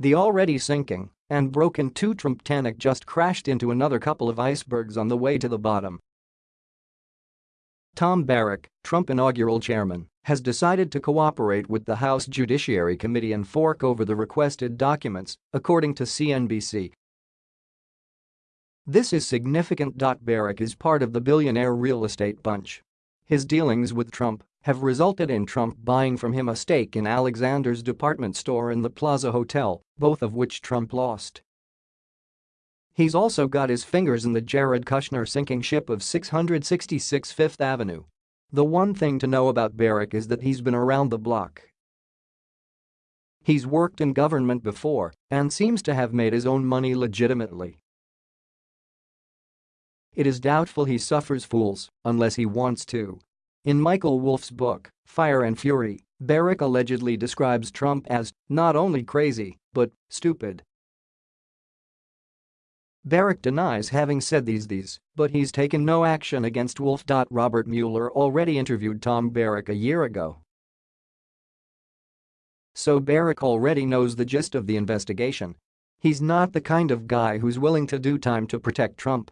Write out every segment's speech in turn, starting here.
The already sinking and broken two Trumptanic just crashed into another couple of icebergs on the way to the bottom. Tom Barrack, Trump inaugural chairman, has decided to cooperate with the House Judiciary Committee and fork over the requested documents, according to CNBC. This is significant. Barrack is part of the billionaire real estate bunch. His dealings with Trump have resulted in Trump buying from him a stake in Alexander's department store and the Plaza Hotel, both of which Trump lost. He's also got his fingers in the Jared Kushner sinking ship of 666 Fifth Avenue. The one thing to know about Barrack is that he's been around the block. He's worked in government before and seems to have made his own money legitimately. It is doubtful he suffers fools unless he wants to. In Michael Wolff's book, Fire and Fury, Barrack allegedly describes Trump as not only crazy, but stupid. Barrack denies having said these these, but he's taken no action against Wolff. Robert Mueller already interviewed Tom Barrack a year ago. So Barrack already knows the gist of the investigation. He's not the kind of guy who's willing to do time to protect Trump.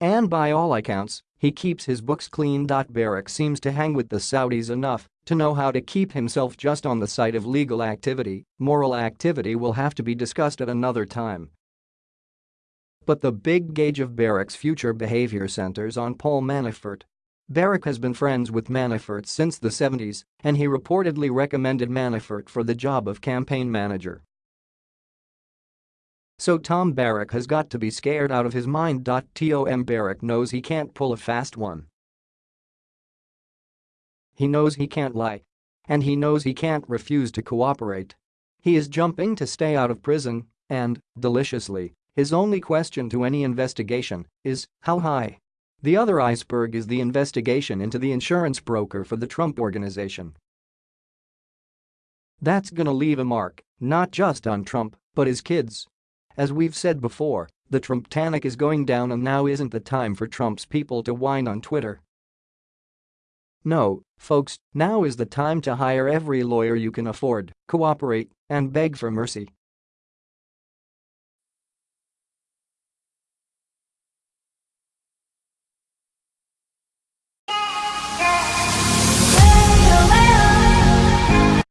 And by all accounts, he keeps his books clean. Barrack seems to hang with the Saudis enough to know how to keep himself just on the side of legal activity, moral activity will have to be discussed at another time. But the big gauge of Barrack's future behavior centers on Paul Manafort. Barrack has been friends with Manafort since the 70s, and he reportedly recommended Manafort for the job of campaign manager. So Tom Barrack has got to be scared out of his mind. Tom Barrack knows he can't pull a fast one. He knows he can't lie. And he knows he can't refuse to cooperate. He is jumping to stay out of prison, and, deliciously, his only question to any investigation is, how high? The other iceberg is the investigation into the insurance broker for the Trump Organization. That's gonna leave a mark, not just on Trump, but his kids. As we've said before, the Trumptanic is going down and now isn't the time for Trump's people to whine on Twitter. No, folks, now is the time to hire every lawyer you can afford, cooperate, and beg for mercy.